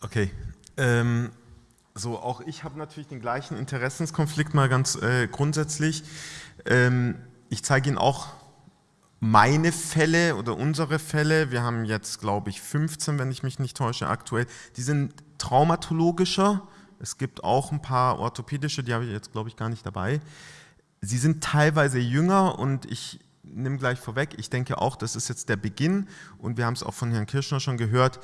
Okay. Ähm, so, auch ich habe natürlich den gleichen Interessenskonflikt mal ganz äh, grundsätzlich. Ähm, ich zeige Ihnen auch meine Fälle oder unsere Fälle. Wir haben jetzt, glaube ich, 15, wenn ich mich nicht täusche, aktuell. Die sind traumatologischer. Es gibt auch ein paar orthopädische, die habe ich jetzt, glaube ich, gar nicht dabei. Sie sind teilweise jünger und ich nehme gleich vorweg, ich denke auch, das ist jetzt der Beginn und wir haben es auch von Herrn Kirschner schon gehört,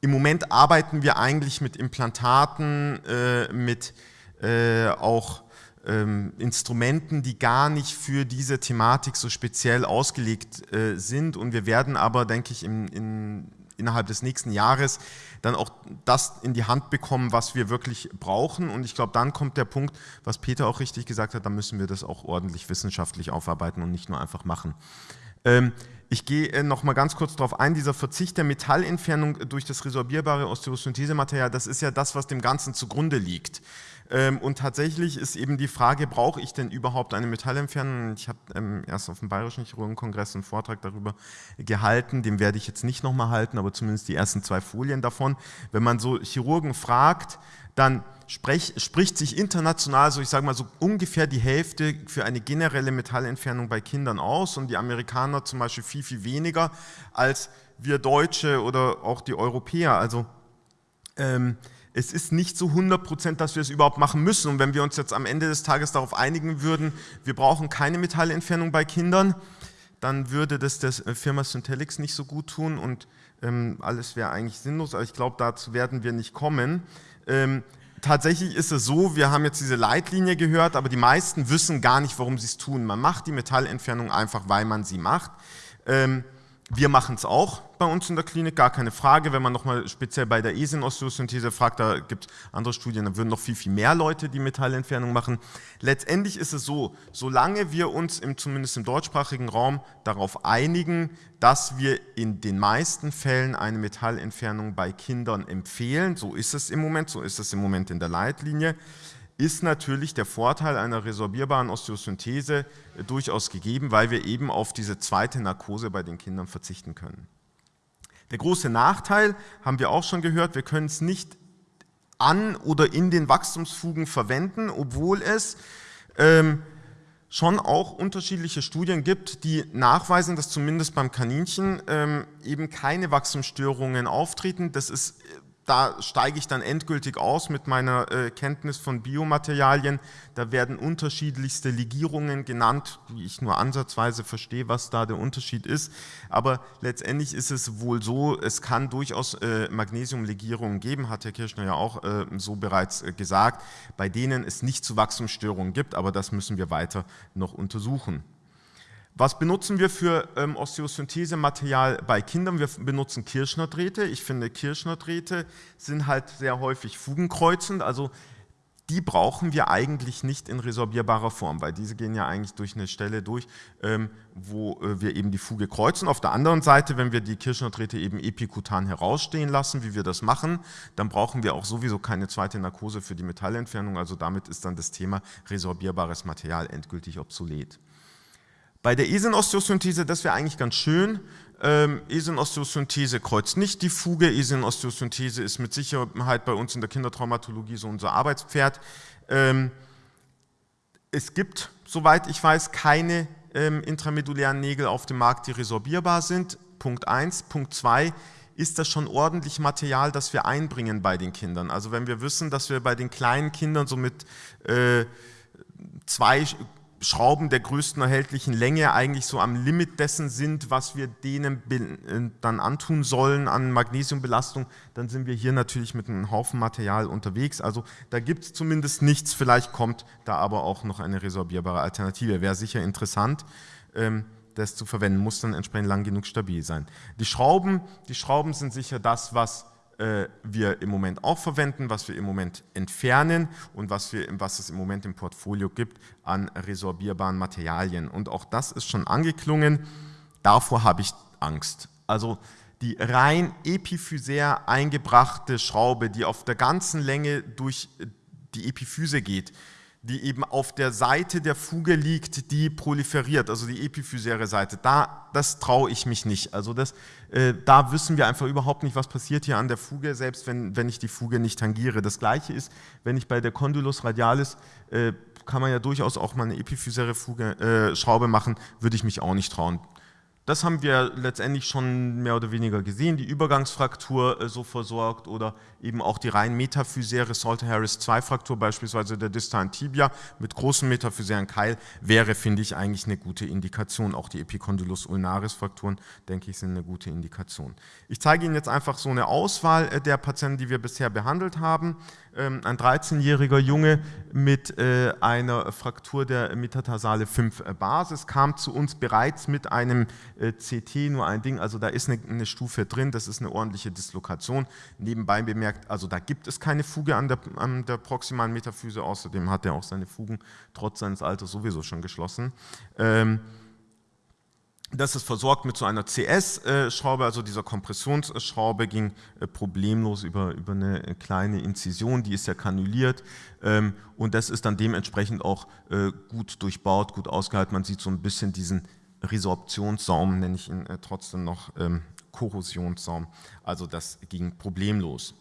im Moment arbeiten wir eigentlich mit Implantaten, äh, mit äh, auch ähm, Instrumenten, die gar nicht für diese Thematik so speziell ausgelegt äh, sind. Und wir werden aber, denke ich, in, in, innerhalb des nächsten Jahres dann auch das in die Hand bekommen, was wir wirklich brauchen. Und ich glaube, dann kommt der Punkt, was Peter auch richtig gesagt hat, da müssen wir das auch ordentlich wissenschaftlich aufarbeiten und nicht nur einfach machen. Ähm, ich gehe äh, noch mal ganz kurz darauf ein, dieser Verzicht der Metallentfernung durch das resorbierbare Osteosynthesematerial, das ist ja das, was dem Ganzen zugrunde liegt. Ähm, und tatsächlich ist eben die Frage, brauche ich denn überhaupt eine Metallentfernung? Ich habe ähm, erst auf dem Bayerischen Chirurgenkongress einen Vortrag darüber gehalten, den werde ich jetzt nicht nochmal halten, aber zumindest die ersten zwei Folien davon. Wenn man so Chirurgen fragt, dann sprech, spricht sich international so, ich sage mal so ungefähr die Hälfte für eine generelle Metallentfernung bei Kindern aus und die Amerikaner zum Beispiel viel, viel weniger als wir Deutsche oder auch die Europäer. Also ähm, es ist nicht so 100 Prozent, dass wir es überhaupt machen müssen. Und wenn wir uns jetzt am Ende des Tages darauf einigen würden, wir brauchen keine Metallentfernung bei Kindern, dann würde das der Firma Synthelix nicht so gut tun und ähm, alles wäre eigentlich sinnlos. Aber ich glaube, dazu werden wir nicht kommen. Ähm, tatsächlich ist es so, wir haben jetzt diese Leitlinie gehört, aber die meisten wissen gar nicht, warum sie es tun. Man macht die Metallentfernung einfach, weil man sie macht. Ähm, wir machen es auch bei uns in der Klinik, gar keine Frage. Wenn man nochmal speziell bei der Esin-Osteosynthese fragt, da gibt es andere Studien, da würden noch viel, viel mehr Leute die Metallentfernung machen. Letztendlich ist es so, solange wir uns im, zumindest im deutschsprachigen Raum darauf einigen, dass wir in den meisten Fällen eine Metallentfernung bei Kindern empfehlen, so ist es im Moment, so ist es im Moment in der Leitlinie, ist natürlich der Vorteil einer resorbierbaren Osteosynthese durchaus gegeben, weil wir eben auf diese zweite Narkose bei den Kindern verzichten können. Der große Nachteil, haben wir auch schon gehört, wir können es nicht an oder in den Wachstumsfugen verwenden, obwohl es ähm, schon auch unterschiedliche Studien gibt, die nachweisen, dass zumindest beim Kaninchen ähm, eben keine Wachstumsstörungen auftreten. Das ist da steige ich dann endgültig aus mit meiner äh, Kenntnis von Biomaterialien. Da werden unterschiedlichste Legierungen genannt, wie ich nur ansatzweise verstehe, was da der Unterschied ist. Aber letztendlich ist es wohl so, es kann durchaus äh, Magnesiumlegierungen geben, hat Herr Kirschner ja auch äh, so bereits äh, gesagt, bei denen es nicht zu Wachstumsstörungen gibt, aber das müssen wir weiter noch untersuchen. Was benutzen wir für ähm, Osteosynthesematerial bei Kindern? Wir benutzen Kirschnerdrähte. Ich finde, Kirschnerdrähte sind halt sehr häufig fugenkreuzend, also die brauchen wir eigentlich nicht in resorbierbarer Form, weil diese gehen ja eigentlich durch eine Stelle durch, ähm, wo äh, wir eben die Fuge kreuzen. Auf der anderen Seite, wenn wir die Kirschnerdrähte eben epikutan herausstehen lassen, wie wir das machen, dann brauchen wir auch sowieso keine zweite Narkose für die Metallentfernung, also damit ist dann das Thema resorbierbares Material endgültig obsolet. Bei der Esin-Osteosynthese, das wäre eigentlich ganz schön, ähm, Esin-Osteosynthese kreuzt nicht die Fuge, Esin-Osteosynthese ist mit Sicherheit bei uns in der Kindertraumatologie so unser Arbeitspferd. Ähm, es gibt, soweit ich weiß, keine ähm, intramedulären Nägel auf dem Markt, die resorbierbar sind. Punkt 1. Punkt 2 ist das schon ordentlich Material, das wir einbringen bei den Kindern. Also wenn wir wissen, dass wir bei den kleinen Kindern so mit äh, zwei Schrauben der größten erhältlichen Länge eigentlich so am Limit dessen sind, was wir denen äh, dann antun sollen an Magnesiumbelastung, dann sind wir hier natürlich mit einem Haufen Material unterwegs. Also da gibt es zumindest nichts, vielleicht kommt da aber auch noch eine resorbierbare Alternative. Wäre sicher interessant, ähm, das zu verwenden, muss dann entsprechend lang genug stabil sein. Die Schrauben, die Schrauben sind sicher das, was wir im Moment auch verwenden, was wir im Moment entfernen und was, wir, was es im Moment im Portfolio gibt an resorbierbaren Materialien. Und auch das ist schon angeklungen, davor habe ich Angst. Also die rein epiphysär eingebrachte Schraube, die auf der ganzen Länge durch die Epiphyse geht, die eben auf der Seite der Fuge liegt, die proliferiert, also die epiphysäre Seite. Da, das traue ich mich nicht. Also das, äh, da wissen wir einfach überhaupt nicht, was passiert hier an der Fuge, selbst wenn, wenn ich die Fuge nicht tangiere. Das gleiche ist, wenn ich bei der Condylus radialis, äh, kann man ja durchaus auch mal eine epiphysäre Fuge, äh, Schraube machen, würde ich mich auch nicht trauen. Das haben wir letztendlich schon mehr oder weniger gesehen, die Übergangsfraktur äh, so versorgt oder eben auch die rein metaphysäre Salter-Harris-2-Fraktur, beispielsweise der distalen Tibia mit großem metaphysären Keil, wäre, finde ich, eigentlich eine gute Indikation. Auch die Epicondylus ulnaris-Frakturen, denke ich, sind eine gute Indikation. Ich zeige Ihnen jetzt einfach so eine Auswahl äh, der Patienten, die wir bisher behandelt haben. Ähm, ein 13-jähriger Junge mit äh, einer Fraktur der Metatarsale 5 äh, Basis kam zu uns bereits mit einem äh, CT, nur ein Ding, also da ist eine, Stufe drin, das ist eine ordentliche Dislokation. Nebenbei bemerkt, also da gibt es keine Fuge an der, an der proximalen Metaphyse, außerdem hat er auch seine Fugen trotz seines Alters sowieso schon geschlossen. Ähm, das ist versorgt mit so einer CS-Schraube, also dieser Kompressionsschraube ging äh, problemlos über, über eine kleine Inzision, die ist ja kanuliert ähm, und das ist dann dementsprechend auch äh, gut durchbaut, gut ausgehalten. Man sieht so ein bisschen diesen Resorptionssaum, nenne ich ihn äh, trotzdem noch ähm, Korrosionssaum, also das ging problemlos.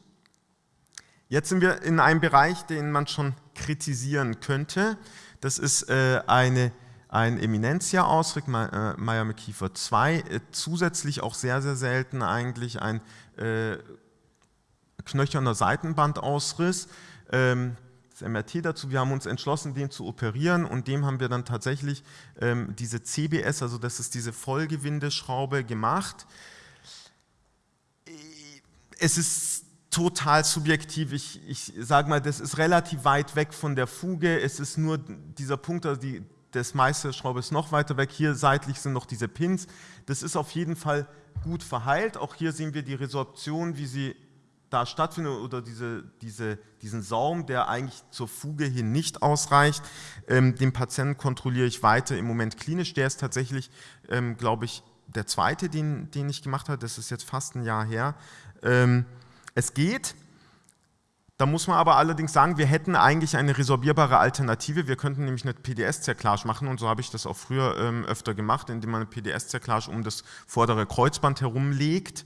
Jetzt sind wir in einem Bereich, den man schon kritisieren könnte. Das ist eine ein Eminentia-Ausrick, Meyer-McKiefer 2, äh, zusätzlich auch sehr, sehr selten eigentlich ein äh, knöcherner Seitenbandausriss. Ähm, das MRT dazu, wir haben uns entschlossen, den zu operieren und dem haben wir dann tatsächlich ähm, diese CBS, also das ist diese Vollgewindeschraube gemacht. Es ist total subjektiv. Ich, ich sage mal, das ist relativ weit weg von der Fuge. Es ist nur dieser Punkt, also die, das meiste Schraube ist noch weiter weg. Hier seitlich sind noch diese Pins. Das ist auf jeden Fall gut verheilt. Auch hier sehen wir die Resorption, wie sie da stattfindet oder diese, diese, diesen Saum, der eigentlich zur Fuge hin nicht ausreicht. Ähm, den Patienten kontrolliere ich weiter im Moment klinisch. Der ist tatsächlich, ähm, glaube ich, der zweite, den, den ich gemacht habe. Das ist jetzt fast ein Jahr her. Ähm, es geht. Da muss man aber allerdings sagen, wir hätten eigentlich eine resorbierbare Alternative. Wir könnten nämlich eine PDS-Zerklage machen und so habe ich das auch früher ähm, öfter gemacht, indem man eine PDS-Zerklage um das vordere Kreuzband herumlegt.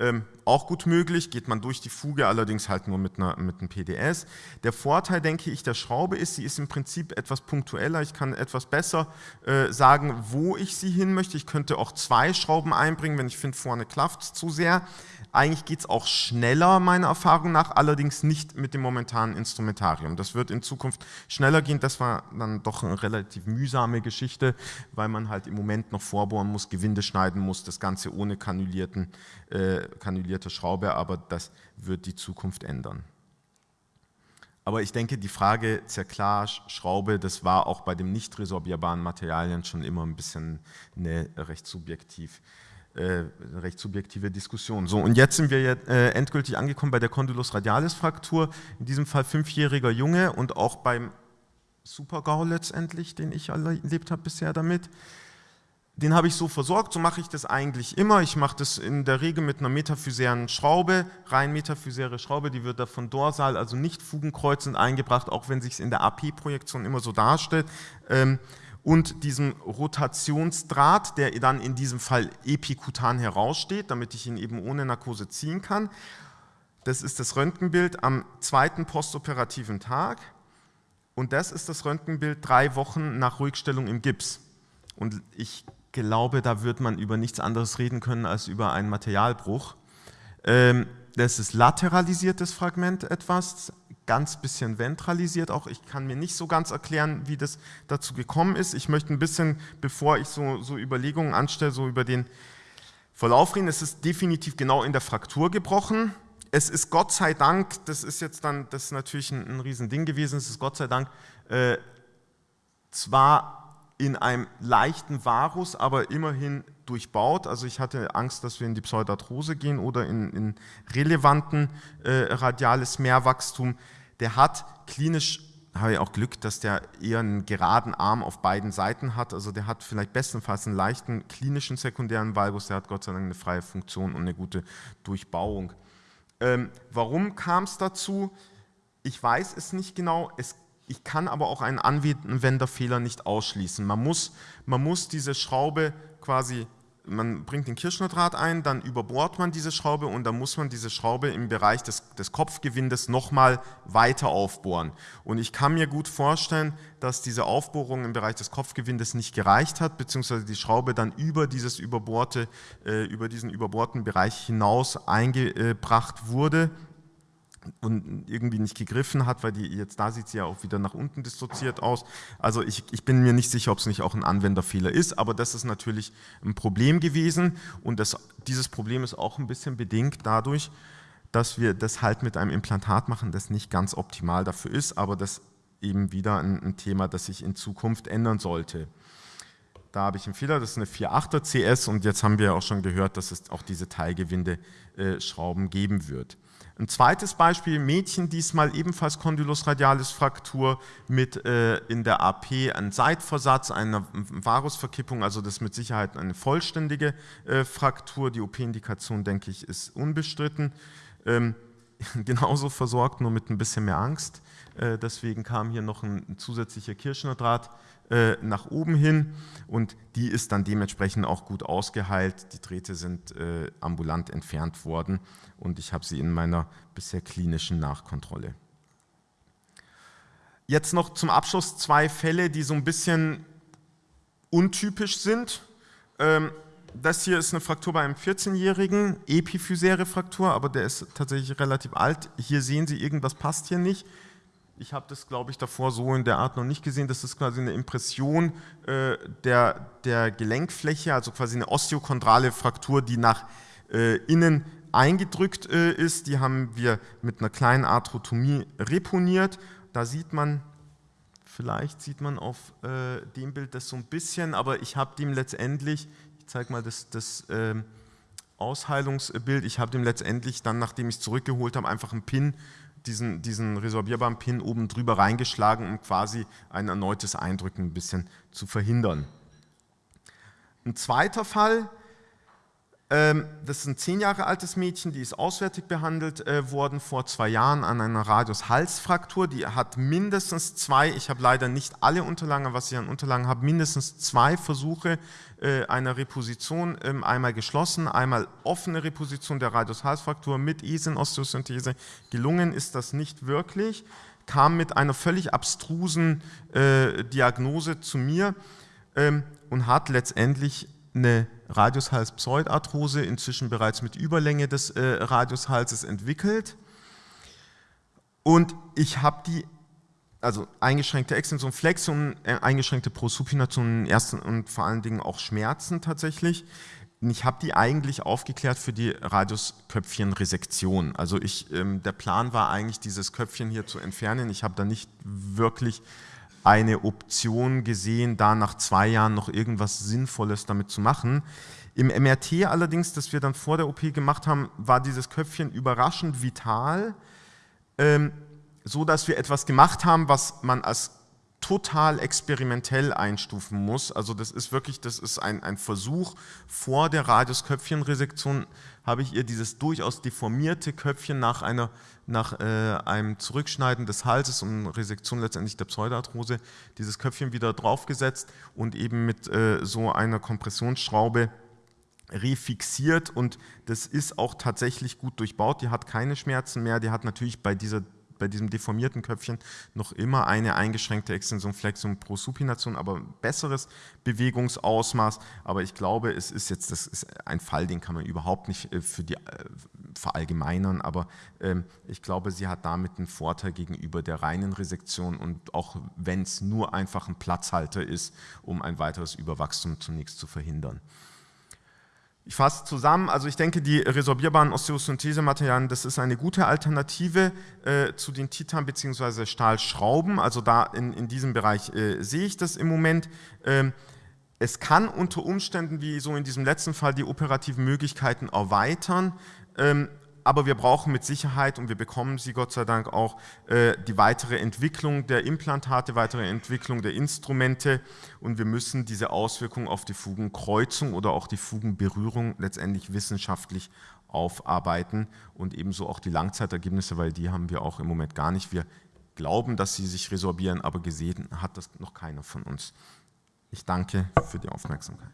Ähm, auch gut möglich, geht man durch die Fuge, allerdings halt nur mit, einer, mit einem PDS. Der Vorteil, denke ich, der Schraube ist, sie ist im Prinzip etwas punktueller. Ich kann etwas besser äh, sagen, wo ich sie hin möchte. Ich könnte auch zwei Schrauben einbringen, wenn ich finde, vorne klafft es zu sehr. Eigentlich geht es auch schneller, meiner Erfahrung nach, allerdings nicht mit dem momentanen Instrumentarium. Das wird in Zukunft schneller gehen. Das war dann doch eine relativ mühsame Geschichte, weil man halt im Moment noch vorbohren muss, Gewinde schneiden muss, das Ganze ohne kanulierten, äh, kanulierte Schraube, aber das wird die Zukunft ändern. Aber ich denke, die Frage Zerklage, Schraube, das war auch bei den nicht resorbierbaren Materialien schon immer ein bisschen eine recht subjektiv äh, recht subjektive Diskussion. So, und jetzt sind wir jetzt, äh, endgültig angekommen bei der Condylus radialis Fraktur, in diesem Fall fünfjähriger Junge und auch beim Super-GAU letztendlich, den ich erlebt habe bisher damit. Den habe ich so versorgt, so mache ich das eigentlich immer. Ich mache das in der Regel mit einer metaphysären Schraube, rein metaphysäre Schraube, die wird da von dorsal, also nicht fugenkreuzend eingebracht, auch wenn sich es in der AP-Projektion immer so darstellt. Ähm, und diesem Rotationsdraht, der dann in diesem Fall epikutan heraussteht, damit ich ihn eben ohne Narkose ziehen kann. Das ist das Röntgenbild am zweiten postoperativen Tag und das ist das Röntgenbild drei Wochen nach Ruhigstellung im Gips. Und ich glaube, da wird man über nichts anderes reden können als über einen Materialbruch. Ähm, das ist lateralisiertes Fragment etwas, ganz bisschen ventralisiert auch. Ich kann mir nicht so ganz erklären, wie das dazu gekommen ist. Ich möchte ein bisschen, bevor ich so, so Überlegungen anstelle, so über den Verlauf reden. Es ist definitiv genau in der Fraktur gebrochen. Es ist Gott sei Dank, das ist jetzt dann, das ist natürlich ein, ein Riesending gewesen, es ist Gott sei Dank äh, zwar in einem leichten Varus, aber immerhin durchbaut. Also ich hatte Angst, dass wir in die Pseudarthrose gehen oder in, in relevanten äh, radiales Mehrwachstum der hat klinisch, habe ich auch Glück, dass der eher einen geraden Arm auf beiden Seiten hat. Also der hat vielleicht bestenfalls einen leichten klinischen sekundären Valgus, der hat Gott sei Dank eine freie Funktion und eine gute Durchbauung. Ähm, warum kam es dazu? Ich weiß es nicht genau. Es Ich kann aber auch einen Anwenderfehler nicht ausschließen. Man muss, man muss diese Schraube quasi man bringt den Kirschnerdraht ein, dann überbohrt man diese Schraube und dann muss man diese Schraube im Bereich des, des Kopfgewindes nochmal weiter aufbohren. Und ich kann mir gut vorstellen, dass diese Aufbohrung im Bereich des Kopfgewindes nicht gereicht hat, beziehungsweise die Schraube dann über, dieses überbohrte, äh, über diesen überbohrten Bereich hinaus eingebracht wurde und irgendwie nicht gegriffen hat, weil die jetzt da sieht sie ja auch wieder nach unten dissoziiert aus. Also ich, ich bin mir nicht sicher, ob es nicht auch ein Anwenderfehler ist, aber das ist natürlich ein Problem gewesen und das, dieses Problem ist auch ein bisschen bedingt dadurch, dass wir das halt mit einem Implantat machen, das nicht ganz optimal dafür ist, aber das eben wieder ein, ein Thema, das sich in Zukunft ändern sollte. Da habe ich einen Fehler, das ist eine 4.8er CS und jetzt haben wir auch schon gehört, dass es auch diese Teilgewinde-Schrauben äh, geben wird. Ein zweites Beispiel, Mädchen, diesmal ebenfalls Condylus radialis Fraktur mit äh, in der AP ein Seitversatz, eine Varusverkippung, also das ist mit Sicherheit eine vollständige äh, Fraktur. Die OP-Indikation, denke ich, ist unbestritten. Ähm, genauso versorgt, nur mit ein bisschen mehr Angst. Äh, deswegen kam hier noch ein, ein zusätzlicher Kirschnerdraht äh, nach oben hin und die ist dann dementsprechend auch gut ausgeheilt. Die Drähte sind äh, ambulant entfernt worden und ich habe sie in meiner bisher klinischen Nachkontrolle. Jetzt noch zum Abschluss zwei Fälle, die so ein bisschen untypisch sind. Ähm, das hier ist eine Fraktur bei einem 14-jährigen, epiphysäre Fraktur, aber der ist tatsächlich relativ alt. Hier sehen Sie, irgendwas passt hier nicht. Ich habe das, glaube ich, davor so in der Art noch nicht gesehen. Das ist quasi eine Impression äh, der, der Gelenkfläche, also quasi eine osteochondrale Fraktur, die nach äh, innen eingedrückt äh, ist. Die haben wir mit einer kleinen Arthrotomie reponiert. Da sieht man, vielleicht sieht man auf äh, dem Bild das so ein bisschen, aber ich habe dem letztendlich, ich zeige mal das, das ähm, Ausheilungsbild, ich habe dem letztendlich dann, nachdem ich es zurückgeholt habe, einfach einen Pin diesen, diesen resorbierbaren Pin oben drüber reingeschlagen, um quasi ein erneutes Eindrücken ein bisschen zu verhindern. Ein zweiter Fall, das ist ein zehn Jahre altes Mädchen, die ist auswärtig behandelt äh, worden vor zwei Jahren an einer Radius-Halsfraktur. Die hat mindestens zwei, ich habe leider nicht alle Unterlagen, was ich an Unterlagen habe, mindestens zwei Versuche äh, einer Reposition, ähm, einmal geschlossen, einmal offene Reposition der Radius-Halsfraktur mit Esin-Osteosynthese. Gelungen ist das nicht wirklich, kam mit einer völlig abstrusen äh, Diagnose zu mir ähm, und hat letztendlich eine Radiushals-Pseudarthrose, inzwischen bereits mit Überlänge des äh, Radiushalses entwickelt. Und ich habe die, also eingeschränkte Extension, Flexion, äh, eingeschränkte Prosupination ersten und vor allen Dingen auch Schmerzen tatsächlich. Und ich habe die eigentlich aufgeklärt für die Radiusköpfchenresektion. Also ich, ähm, der Plan war eigentlich, dieses Köpfchen hier zu entfernen. Ich habe da nicht wirklich eine Option gesehen, da nach zwei Jahren noch irgendwas Sinnvolles damit zu machen. Im MRT allerdings, das wir dann vor der OP gemacht haben, war dieses Köpfchen überraschend vital, ähm, so dass wir etwas gemacht haben, was man als total experimentell einstufen muss. Also das ist wirklich, das ist ein, ein Versuch. Vor der Radiusköpfchenresektion habe ich ihr dieses durchaus deformierte Köpfchen nach, einer, nach äh, einem Zurückschneiden des Halses und Resektion letztendlich der Pseudarthrose, dieses Köpfchen wieder draufgesetzt und eben mit äh, so einer Kompressionsschraube refixiert und das ist auch tatsächlich gut durchbaut. Die hat keine Schmerzen mehr, die hat natürlich bei dieser bei diesem deformierten Köpfchen noch immer eine eingeschränkte Extension, Flexion, Prosupination, aber besseres Bewegungsausmaß. Aber ich glaube, es ist jetzt das ist ein Fall, den kann man überhaupt nicht äh, für die äh, verallgemeinern, aber ähm, ich glaube, sie hat damit einen Vorteil gegenüber der reinen Resektion und auch wenn es nur einfach ein Platzhalter ist, um ein weiteres Überwachstum zunächst zu verhindern. Ich fasse zusammen, also ich denke, die resorbierbaren Osteosynthesematerialien, das ist eine gute Alternative äh, zu den Titan- bzw. Stahlschrauben, also da in, in diesem Bereich äh, sehe ich das im Moment. Ähm, es kann unter Umständen, wie so in diesem letzten Fall, die operativen Möglichkeiten erweitern. Ähm, aber wir brauchen mit Sicherheit, und wir bekommen sie Gott sei Dank auch, äh, die weitere Entwicklung der Implantate, weitere Entwicklung der Instrumente und wir müssen diese Auswirkungen auf die Fugenkreuzung oder auch die Fugenberührung letztendlich wissenschaftlich aufarbeiten und ebenso auch die Langzeitergebnisse, weil die haben wir auch im Moment gar nicht. Wir glauben, dass sie sich resorbieren, aber gesehen hat das noch keiner von uns. Ich danke für die Aufmerksamkeit.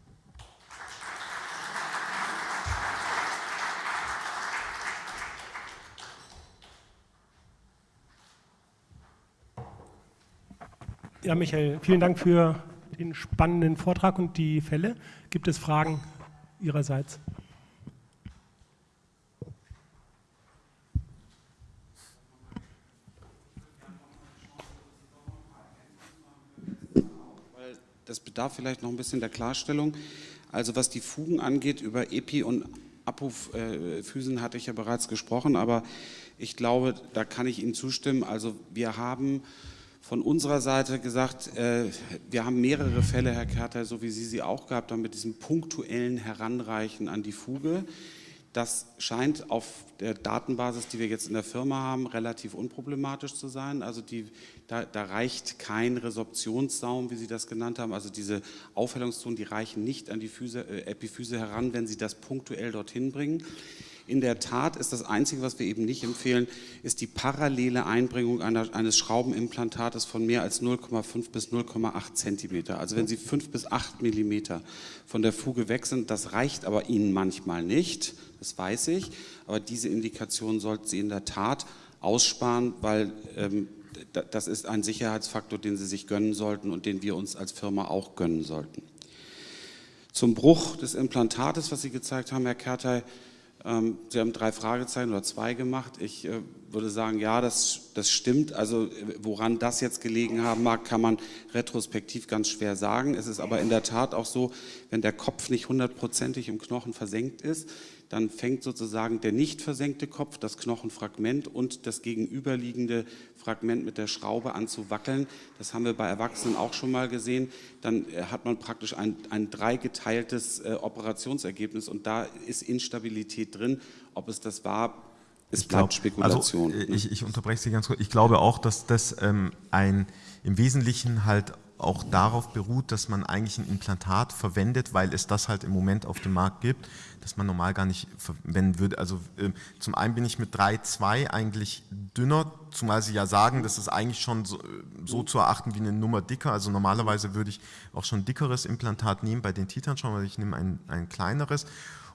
Ja, Michael, vielen Dank für den spannenden Vortrag und die Fälle. Gibt es Fragen Ihrerseits? Das bedarf vielleicht noch ein bisschen der Klarstellung. Also was die Fugen angeht, über Epi- und Apophysen hatte ich ja bereits gesprochen, aber ich glaube, da kann ich Ihnen zustimmen. Also wir haben von unserer Seite gesagt, äh, wir haben mehrere Fälle, Herr Kerter, so wie Sie sie auch gehabt haben, mit diesem punktuellen Heranreichen an die Fuge. Das scheint auf der Datenbasis, die wir jetzt in der Firma haben, relativ unproblematisch zu sein. Also die, da, da, reicht kein Resorptionssaum, wie Sie das genannt haben. Also diese Aufhellungszonen, die reichen nicht an die Füße, äh, Epiphyse heran, wenn Sie das punktuell dorthin bringen. In der Tat ist das Einzige, was wir eben nicht empfehlen, ist die parallele Einbringung eines Schraubenimplantates von mehr als 0,5 bis 0,8 Zentimeter. Also wenn Sie 5 bis 8 Millimeter von der Fuge weg sind, das reicht aber Ihnen manchmal nicht, das weiß ich, aber diese Indikation sollten Sie in der Tat aussparen, weil ähm, das ist ein Sicherheitsfaktor, den Sie sich gönnen sollten und den wir uns als Firma auch gönnen sollten. Zum Bruch des Implantates, was Sie gezeigt haben, Herr Kertey, ähm, Sie haben drei Fragezeichen oder zwei gemacht. Ich äh, würde sagen, ja, das, das stimmt. Also woran das jetzt gelegen haben mag, kann man retrospektiv ganz schwer sagen. Es ist aber in der Tat auch so, wenn der Kopf nicht hundertprozentig im Knochen versenkt ist, dann fängt sozusagen der nicht versenkte Kopf, das Knochenfragment und das gegenüberliegende Fragment mit der Schraube an zu wackeln. Das haben wir bei Erwachsenen auch schon mal gesehen. Dann äh, hat man praktisch ein, ein dreigeteiltes äh, Operationsergebnis und da ist Instabilität drin. Ob es das war, es bleibt glaub, Spekulation. Also, ich, ich, unterbreche Sie ganz kurz. Ich glaube auch, dass das ähm, ein im Wesentlichen halt auch darauf beruht, dass man eigentlich ein Implantat verwendet, weil es das halt im Moment auf dem Markt gibt, das man normal gar nicht verwenden würde. Also äh, zum einen bin ich mit 3,2 eigentlich dünner, zumal Sie ja sagen, das ist eigentlich schon so, so, zu erachten wie eine Nummer dicker. Also normalerweise würde ich auch schon ein dickeres Implantat nehmen bei den Titan schon, weil ich nehme ein, ein kleineres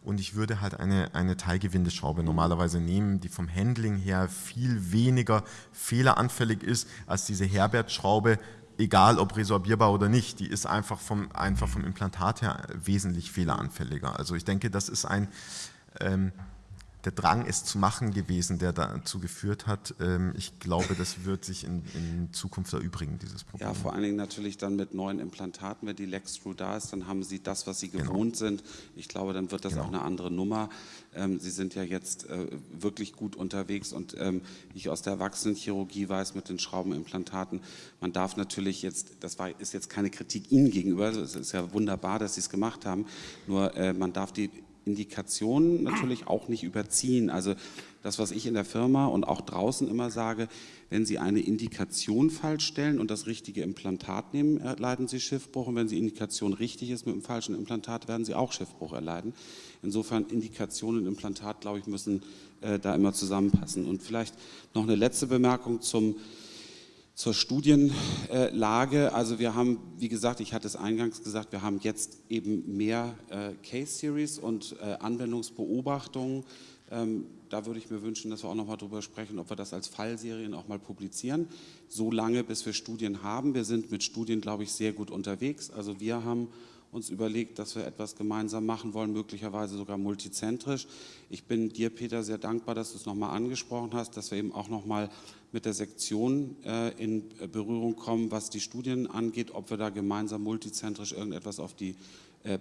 und ich würde halt eine, eine Teilgewindeschraube normalerweise nehmen, die vom Handling her viel weniger fehleranfällig ist als diese Herbert-Schraube, egal ob resorbierbar oder nicht, die ist einfach vom, einfach vom Implantat her wesentlich fehleranfälliger. Also ich denke, das ist ein, ähm, der Drang, es zu machen gewesen, der dazu geführt hat. Ähm, ich glaube, das wird sich in, in, Zukunft erübrigen, dieses Problem. Ja, vor allen Dingen natürlich dann mit neuen Implantaten, wenn die Lex-Screw da ist, dann haben Sie das, was Sie genau. gewohnt sind. Ich glaube, dann wird das genau. auch eine andere Nummer. Ähm, Sie sind ja jetzt äh, wirklich gut unterwegs und ähm, ich aus der Erwachsenenchirurgie weiß mit den Schraubenimplantaten, man darf natürlich jetzt, das war, ist jetzt keine Kritik Ihnen gegenüber, es ist ja wunderbar, dass Sie es gemacht haben, nur äh, man darf die Indikationen natürlich auch nicht überziehen. Also das, was ich in der Firma und auch draußen immer sage, wenn Sie eine Indikation falsch stellen und das richtige Implantat nehmen, erleiden Sie Schiffbruch. Und wenn die Indikation richtig ist mit dem falschen Implantat, werden Sie auch Schiffbruch erleiden. Insofern Indikation und Implantat, glaube ich, müssen äh, da immer zusammenpassen. Und vielleicht noch eine letzte Bemerkung zum zur Studienlage. Also wir haben, wie gesagt, ich hatte es eingangs gesagt, wir haben jetzt eben mehr äh, Case Series und äh, Anwendungsbeobachtungen. Ähm, da würde ich mir wünschen, dass wir auch noch mal darüber sprechen, ob wir das als Fallserien auch mal publizieren. So lange, bis wir Studien haben. Wir sind mit Studien, glaube ich, sehr gut unterwegs. Also wir haben uns überlegt, dass wir etwas gemeinsam machen wollen, möglicherweise sogar multizentrisch. Ich bin dir, Peter, sehr dankbar, dass du es nochmal angesprochen hast, dass wir eben auch nochmal mit der Sektion äh, in Berührung kommen, was die Studien angeht, ob wir da gemeinsam multizentrisch irgendetwas auf die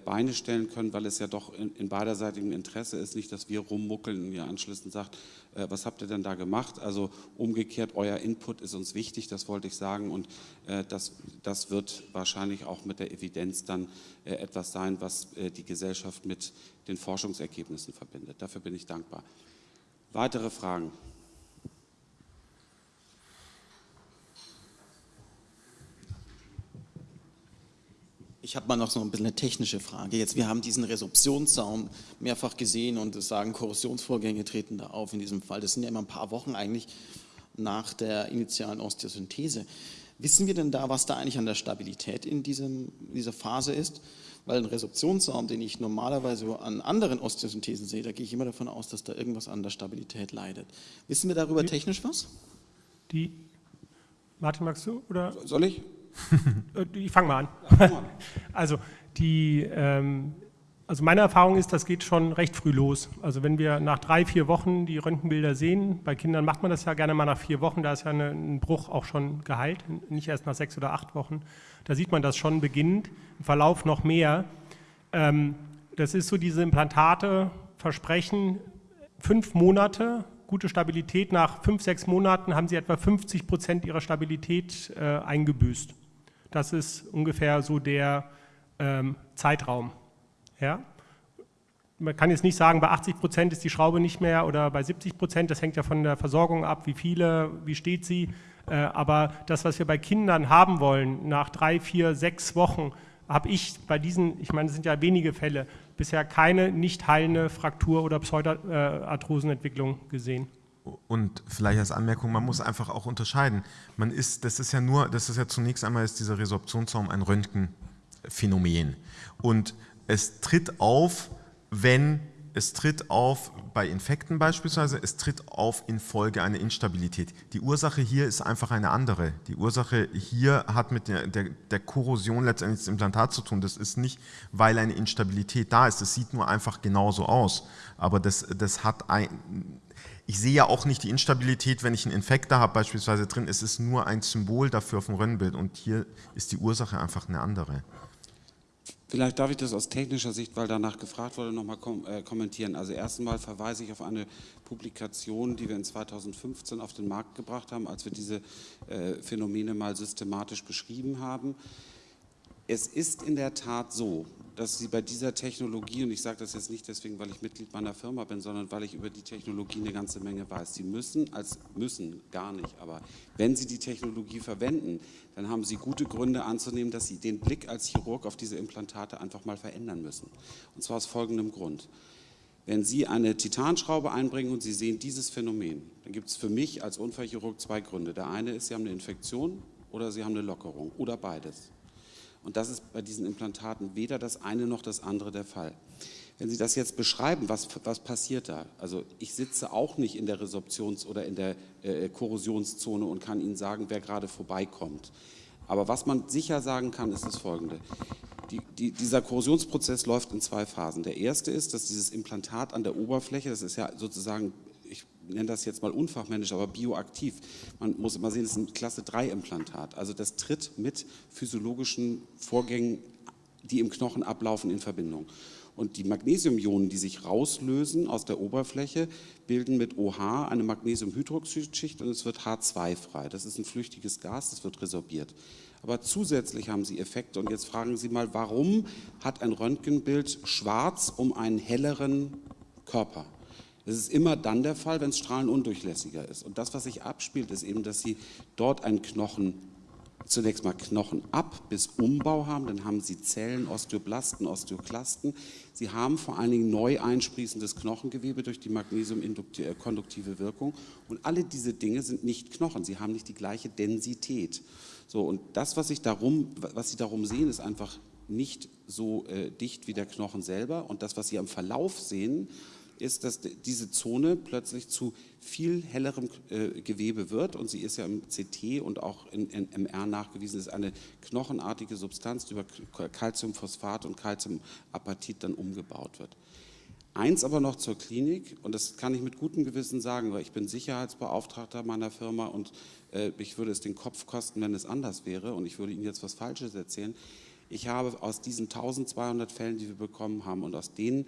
Beine stellen können, weil es ja doch in, in beiderseitigem Interesse ist, nicht, dass wir rummuckeln und ihr anschließend sagt, äh, was habt ihr denn da gemacht? Also umgekehrt, euer Input ist uns wichtig, das wollte ich sagen und äh, das, das wird wahrscheinlich auch mit der Evidenz dann äh, etwas sein, was äh, die Gesellschaft mit den Forschungsergebnissen verbindet. Dafür bin ich dankbar. Weitere Fragen? Ich habe mal noch so ein bisschen eine technische Frage. Jetzt, wir haben diesen Resorptionssaum mehrfach gesehen und es sagen, Korrosionsvorgänge treten da auf in diesem Fall. Das sind ja immer ein paar Wochen eigentlich. nach der initialen Osteosynthese. Wissen wir denn da, was da eigentlich an der Stabilität in diesem, dieser Phase ist? Weil ein Resorptionssaum, den ich normalerweise an anderen Osteosynthesen sehe, da gehe ich immer davon aus, dass da irgendwas an der Stabilität leidet. Wissen wir darüber technisch was? Die, Martin, magst du? Oder? Soll ich? Äh, ich fange mal an. Also die, ähm, also meine Erfahrung ist, das geht schon recht früh los. Also wenn wir nach drei, vier Wochen die Röntgenbilder sehen, bei Kindern macht man das ja gerne mal nach vier Wochen, da ist ja ein Bruch auch schon geheilt, nicht erst nach sechs oder acht Wochen. Da sieht man das schon beginnend, im Verlauf noch mehr. Ähm, das ist so diese Implantate versprechen fünf Monate gute Stabilität. Nach fünf, sechs Monaten haben sie etwa 50 Prozent ihrer Stabilität äh, eingebüßt. Das ist ungefähr so der ähm, Zeitraum. Ja? Man kann jetzt nicht sagen, bei 80 Prozent ist die Schraube nicht mehr oder bei 70 Prozent, das hängt ja von der Versorgung ab, wie viele, wie steht sie. Äh, aber das, was wir bei Kindern haben wollen, nach drei, vier, sechs Wochen, habe ich bei diesen, ich meine, es sind ja wenige Fälle, bisher keine nicht heilende Fraktur- oder Pseudoarthrosenentwicklung gesehen. Und vielleicht als Anmerkung, man muss einfach auch unterscheiden. Man ist, das ist ja nur, das ist ja zunächst einmal ist dieser Resorptionsraum ein Röntgenphänomen. Und es tritt auf, wenn es tritt auf bei Infekten beispielsweise, es tritt auf infolge einer Instabilität. Die Ursache hier ist einfach eine andere. Die Ursache hier hat mit der, der, der Korrosion letztendlich des Implantats zu tun. Das ist nicht, weil eine Instabilität da ist. Das sieht nur einfach genauso aus. Aber das, das hat ein, ich sehe ja auch nicht die Instabilität, wenn ich einen Infekt da habe beispielsweise drin. Es ist nur ein Symbol dafür auf dem Röntgenbild und hier ist die Ursache einfach eine andere. Vielleicht darf ich das aus technischer Sicht, weil danach gefragt wurde, nochmal kom äh, kommentieren. Also erstmal verweise ich auf eine Publikation, die wir in 2015 auf den Markt gebracht haben, als wir diese äh, Phänomene mal systematisch beschrieben haben. Es ist in der Tat so, dass Sie bei dieser Technologie, und ich sage das jetzt nicht deswegen, weil ich Mitglied meiner Firma bin, sondern weil ich über die Technologie eine ganze Menge weiß. Sie müssen, als müssen, gar nicht, aber wenn Sie die Technologie verwenden, dann haben Sie gute Gründe anzunehmen, dass Sie den Blick als Chirurg auf diese Implantate einfach mal verändern müssen. Und zwar aus folgendem Grund. Wenn Sie eine Titanschraube einbringen und Sie sehen dieses Phänomen, dann gibt es für mich als Unfallchirurg zwei Gründe. Der eine ist, Sie haben eine Infektion oder Sie haben eine Lockerung oder beides. Und das ist bei diesen Implantaten weder das eine noch das andere der Fall. Wenn Sie das jetzt beschreiben, was, was passiert da? Also ich sitze auch nicht in der Resorptions- oder in der äh, Korrosionszone und kann Ihnen sagen, wer gerade vorbeikommt. Aber was man sicher sagen kann, ist das Folgende. Die, die, dieser Korrosionsprozess läuft in zwei Phasen. Der erste ist, dass dieses Implantat an der Oberfläche, das ist ja sozusagen nenne das jetzt mal unfachmännisch, aber bioaktiv. Man muss immer sehen, es ist ein Klasse 3 Implantat. Also das tritt mit physiologischen Vorgängen, die im Knochen ablaufen, in Verbindung. Und die Magnesiumionen, die sich rauslösen aus der Oberfläche, bilden mit OH eine Magnesiumhydroxidschicht und es wird H2 frei. Das ist ein flüchtiges Gas, das wird resorbiert. Aber zusätzlich haben sie Effekte. Und jetzt fragen Sie mal, warum hat ein Röntgenbild schwarz um einen helleren Körper? Das ist immer dann der Fall, wenn es strahlenundurchlässiger ist. Und das, was sich abspielt, ist eben, dass Sie dort einen Knochen, zunächst mal Knochenab bis Umbau haben, dann haben Sie Zellen, Osteoblasten, Osteoklasten. Sie haben vor allen Dingen neu einsprießendes Knochengewebe durch die magnesiumkonduktive Wirkung. Und alle diese Dinge sind nicht Knochen, sie haben nicht die gleiche Densität. So, und das, was, ich darum, was Sie darum sehen, ist einfach nicht so äh, dicht wie der Knochen selber. Und das, was Sie am Verlauf sehen, ist, dass diese Zone plötzlich zu viel hellerem äh, Gewebe wird und sie ist ja im CT und auch in, in MR nachgewiesen, ist eine knochenartige Substanz, die über Calciumphosphat und Calciumapatit dann umgebaut wird. Eins aber noch zur Klinik, und das kann ich mit gutem Gewissen sagen, weil ich bin Sicherheitsbeauftragter meiner Firma und äh, ich würde es den Kopf kosten, wenn es anders wäre und ich würde Ihnen jetzt was Falsches erzählen. Ich habe aus diesen 1200 Fällen, die wir bekommen haben und aus denen,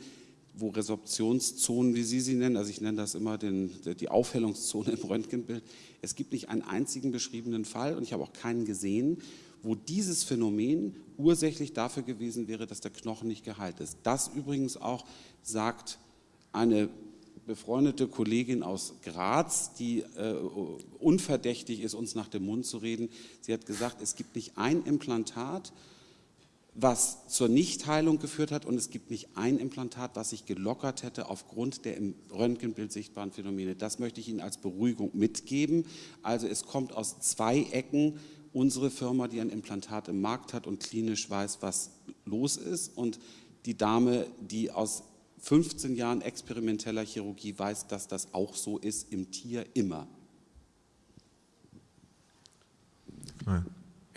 wo Resorptionszonen, wie Sie sie nennen, also ich nenne das immer den, die Aufhellungszone im Röntgenbild, es gibt nicht einen einzigen beschriebenen Fall und ich habe auch keinen gesehen, wo dieses Phänomen ursächlich dafür gewesen wäre, dass der Knochen nicht geheilt ist. Das übrigens auch sagt eine befreundete Kollegin aus Graz, die äh, unverdächtig ist, uns nach dem Mund zu reden. Sie hat gesagt, es gibt nicht ein Implantat, was zur Nichtheilung geführt hat und es gibt nicht ein Implantat, was sich gelockert hätte aufgrund der im Röntgenbild sichtbaren Phänomene. Das möchte ich Ihnen als Beruhigung mitgeben. Also es kommt aus zwei Ecken unsere Firma, die ein Implantat im Markt hat und klinisch weiß, was los ist und die Dame, die aus 15 Jahren experimenteller Chirurgie weiß, dass das auch so ist im Tier immer. Ja.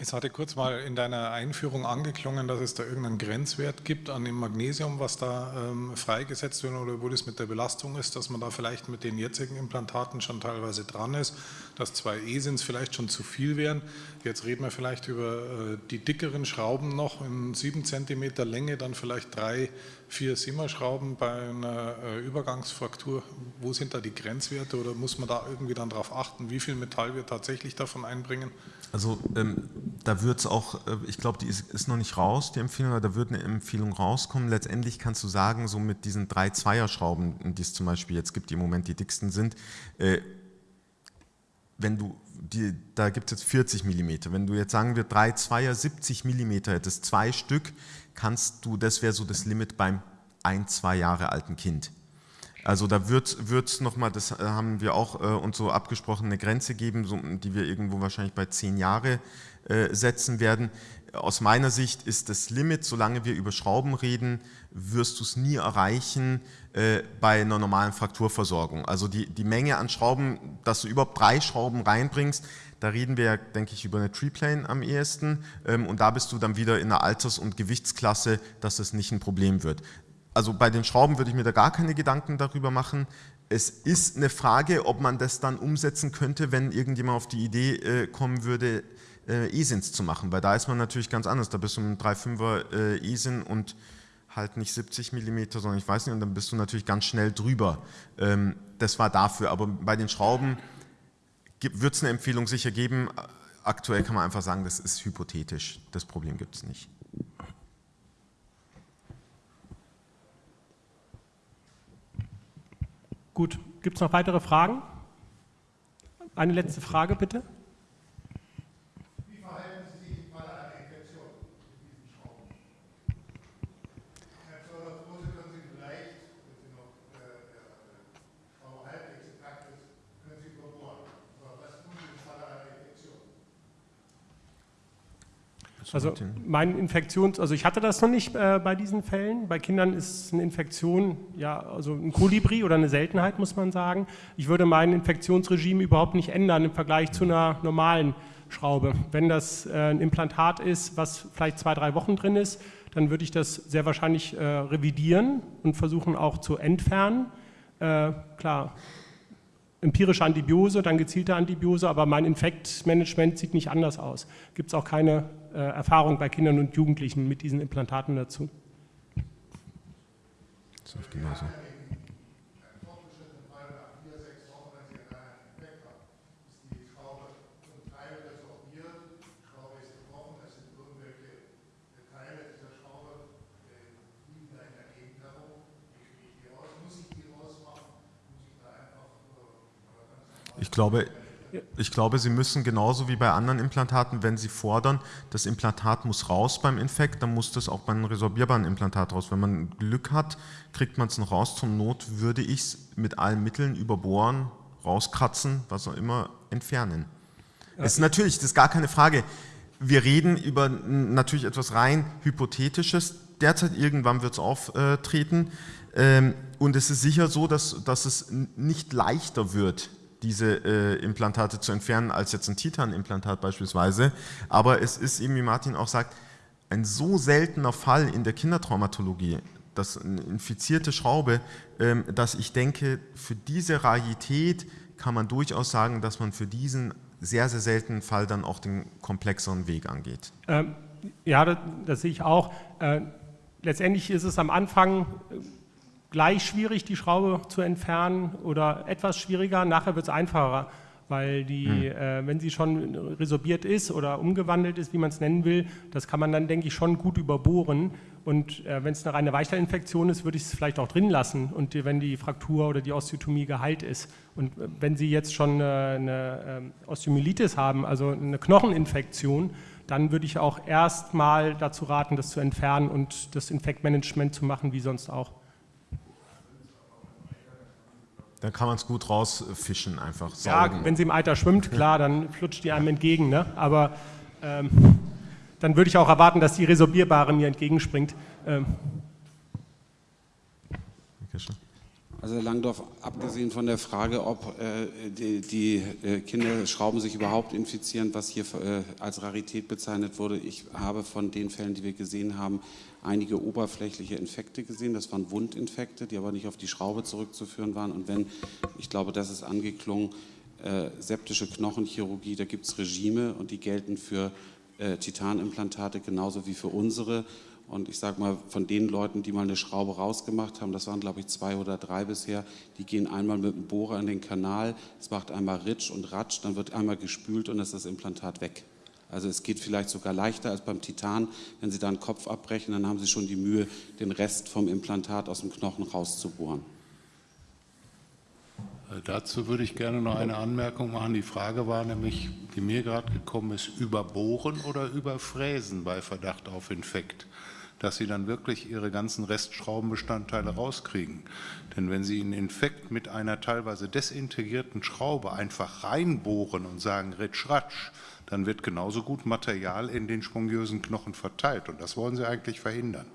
Es hatte kurz mal in deiner Einführung angeklungen, dass es da irgendeinen Grenzwert gibt an dem Magnesium, was da ähm, freigesetzt wird oder wo das mit der Belastung ist, dass man da vielleicht mit den jetzigen Implantaten schon teilweise dran ist, dass zwei E-Sins vielleicht schon zu viel wären. Jetzt reden wir vielleicht über äh, die dickeren Schrauben noch in 7 cm Länge, dann vielleicht drei, vier Simmerschrauben bei einer äh, Übergangsfraktur. Wo sind da die Grenzwerte oder muss man da irgendwie dann darauf achten, wie viel Metall wir tatsächlich davon einbringen? Also ähm, da wird es auch, äh, ich glaube, die ist, ist, noch nicht raus, die Empfehlung, aber da wird eine Empfehlung rauskommen. Letztendlich kannst du sagen, so mit diesen drei Zweierschrauben, die es zum Beispiel jetzt gibt, die im Moment die dicksten sind, äh, wenn du, die, da gibt es jetzt 40 mm, wenn du jetzt sagen wir drei Zweier 70 mm hättest, zwei Stück, kannst du, das wäre so das Limit beim ein, zwei Jahre alten Kind. Also da wird es nochmal, das äh, haben wir auch äh, uns so abgesprochen, eine Grenze geben, so, die wir irgendwo wahrscheinlich bei zehn Jahre äh, setzen werden. Aus meiner Sicht ist das Limit, solange wir über Schrauben reden, wirst du es nie erreichen äh, bei einer normalen Frakturversorgung. Also die, die Menge an Schrauben, dass du überhaupt drei Schrauben reinbringst, da reden wir, denke ich, über eine Treeplane am ehesten ähm, und da bist du dann wieder in einer Alters- und Gewichtsklasse, dass das nicht ein Problem wird also bei den Schrauben würde ich mir da gar keine Gedanken darüber machen. Es ist eine Frage, ob man das dann umsetzen könnte, wenn irgendjemand auf die Idee äh, kommen würde, äh, E-Sins zu machen, weil da ist man natürlich ganz anders. Da bist du ein 3,5er äh, E-Sin und halt nicht 70 mm, sondern ich weiß nicht, und dann bist du natürlich ganz schnell drüber. Ähm, das war dafür, aber bei den Schrauben wird es eine Empfehlung sicher geben. Aktuell kann man einfach sagen, das ist hypothetisch. Das Problem gibt es nicht. Gut, gibt es noch weitere Fragen? Eine letzte Frage bitte. Also mein Infektions, also ich hatte das noch nicht äh, bei diesen Fällen. Bei Kindern ist eine Infektion ja also ein Kolibri oder eine Seltenheit, muss man sagen. Ich würde mein Infektionsregime überhaupt nicht ändern im Vergleich zu einer normalen Schraube. Wenn das äh, ein Implantat ist, was vielleicht zwei, drei Wochen drin ist, dann würde ich das sehr wahrscheinlich äh, revidieren und versuchen auch zu entfernen. Äh, klar, empirische Antibiose, dann gezielte Antibiose, aber mein Infektmanagement sieht nicht anders aus. Gibt es auch keine Erfahrung bei Kindern und Jugendlichen mit diesen Implantaten dazu. Das ist genauso. Ich glaube, ich glaube, Sie müssen genauso wie bei anderen Implantaten, wenn Sie fordern, das Implantat muss raus beim Infekt, dann muss das auch beim resorbierbaren Implantat raus. Wenn man Glück hat, kriegt man es noch raus. Zum Not würde ich es mit allen Mitteln überbohren, rauskratzen, was auch immer, entfernen. Ja. ist natürlich, das ist gar keine Frage. Wir reden über natürlich etwas rein Hypothetisches. Derzeit irgendwann wird es auftreten. Ähm, und es ist sicher so, dass, dass es nicht leichter wird, diese äh, Implantate zu entfernen, als jetzt ein Titan-Implantat beispielsweise. Aber es ist eben, wie Martin auch sagt, ein so seltener Fall in der Kindertraumatologie, das eine infizierte Schraube, ähm, dass ich denke, für diese Rarität kann man durchaus sagen, dass man für diesen sehr, sehr seltenen Fall dann auch den komplexeren Weg angeht. Ähm, ja, das, das, sehe ich auch. Äh, letztendlich ist es am Anfang gleich schwierig, die Schraube zu entfernen oder etwas schwieriger. Nachher wird es einfacher, weil die, hm. äh, wenn sie schon resorbiert ist oder umgewandelt ist, wie man es nennen will, das kann man dann, denke ich, schon gut überbohren. Und äh, wenn es eine reine Weichstellinfektion ist, würde ich es vielleicht auch drin lassen und wenn die Fraktur oder die Osteotomie geheilt ist. Und äh, wenn Sie jetzt schon eine, eine ähm, Osteomyelitis haben, also eine Knocheninfektion, dann würde ich auch erstmal dazu raten, das zu entfernen und das Infektmanagement zu machen, wie sonst auch. Dann kann man es gut rausfischen, einfach saugen. Ja, wenn sie im Alter schwimmt, klar, dann flutscht die einem entgegen. Ne? Aber ähm, dann würde ich auch erwarten, dass die Resorbierbare mir entgegenspringt. Ähm. Also Herr Langdorf, abgesehen von der Frage, ob äh, die, die äh, Kinderschrauben sich überhaupt infizieren, was hier äh, als Rarität bezeichnet wurde, ich habe von den Fällen, die wir gesehen haben, einige oberflächliche Infekte gesehen. Das waren Wundinfekte, die aber nicht auf die Schraube zurückzuführen waren. Und wenn, ich glaube, das ist angeklungen, äh, septische Knochenchirurgie, da gibt es Regime und die gelten für äh, Titanimplantate genauso wie für unsere. Und ich sage mal, von den Leuten, die mal eine Schraube rausgemacht haben, das waren glaube ich zwei oder drei bisher, die gehen einmal mit dem Bohrer in den Kanal, es macht einmal Ritsch und Ratsch, dann wird einmal gespült und dann ist das Implantat weg. Also es geht vielleicht sogar leichter als beim Titan. Wenn Sie da einen Kopf abbrechen, dann haben Sie schon die Mühe, den Rest vom Implantat aus dem Knochen rauszubohren. Äh, dazu würde ich gerne noch eine Anmerkung machen. Die Frage war nämlich, die mir gerade gekommen ist, überbohren oder überfräsen bei Verdacht auf Infekt dass Sie dann wirklich Ihre ganzen Restschraubenbestandteile rauskriegen. Denn wenn Sie einen Infekt mit einer teilweise desintegrierten Schraube einfach reinbohren und sagen Ritsch-Ratsch, dann wird genauso gut Material in den spongiösen Knochen verteilt. Und das wollen Sie eigentlich verhindern.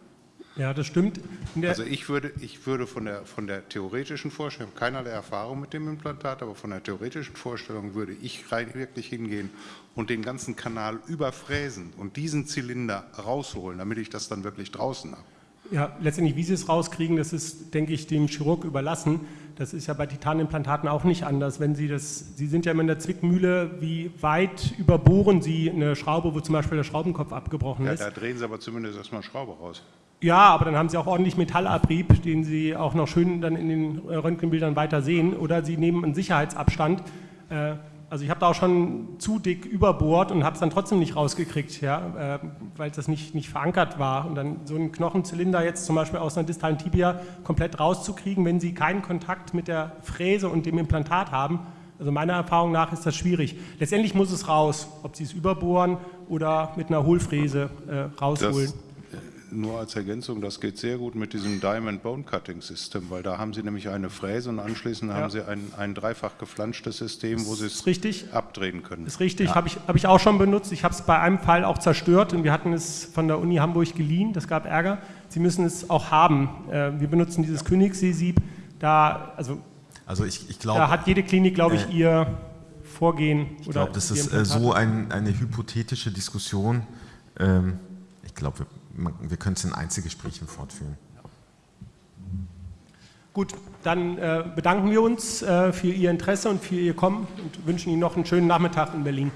Ja, das stimmt. also ich würde, ich würde von, der, von der theoretischen Vorstellung, keinerlei Erfahrung mit dem Implantat, aber von der theoretischen Vorstellung würde ich rein wirklich hingehen und den ganzen Kanal überfräsen und diesen Zylinder rausholen, damit ich das dann wirklich draußen habe. Ja, letztendlich, wie Sie es rauskriegen, das ist, denke ich, dem Chirurg überlassen. Das ist ja bei Titanimplantaten auch nicht anders. Wenn Sie das, Sie sind ja immer in der Zwickmühle, wie weit überbohren Sie eine Schraube, wo zum Beispiel der Schraubenkopf abgebrochen ja, ist? Da drehen Sie aber zumindest erstmal Schraube raus. Ja, aber dann haben Sie auch ordentlich Metallabrieb, den Sie auch noch schön dann in den Röntgenbildern weiter sehen. Oder Sie nehmen einen Sicherheitsabstand. Äh, also ich habe da auch schon zu dick überbohrt und habe es dann trotzdem nicht rausgekriegt, ja, äh, weil das nicht, nicht verankert war. Und dann so einen Knochenzylinder jetzt zum Beispiel aus einer distalen Tibia komplett rauszukriegen, wenn Sie keinen Kontakt mit der Fräse und dem Implantat haben, also meiner Erfahrung nach ist das schwierig. Letztendlich muss es raus, ob Sie es überbohren oder mit einer Hohlfräse äh, rausholen. Das nur als Ergänzung, das geht sehr gut mit diesem Diamond Bone Cutting System, weil da haben Sie nämlich eine Fräse und anschließend ja. haben Sie ein, ein dreifach geflanschtes System, wo Sie es richtig. abdrehen können. Das ist richtig, ja. habe ich, hab ich auch schon benutzt. Ich habe es bei einem Fall auch zerstört und wir hatten es von der Uni Hamburg geliehen, das gab Ärger. Sie müssen es auch haben. Äh, wir benutzen dieses Königssee-Sieb, da, also, also ich, ich glaube, da hat jede Klinik, glaube ich, äh, ihr Vorgehen. Ich glaube, das ist äh, so ein, eine hypothetische Diskussion. Ähm, ich glaube, wir wir können es in Einzelgesprächen fortführen. Gut, dann äh, bedanken wir uns äh, für Ihr Interesse und für Ihr Kommen und wünschen Ihnen noch einen schönen Nachmittag in Berlin.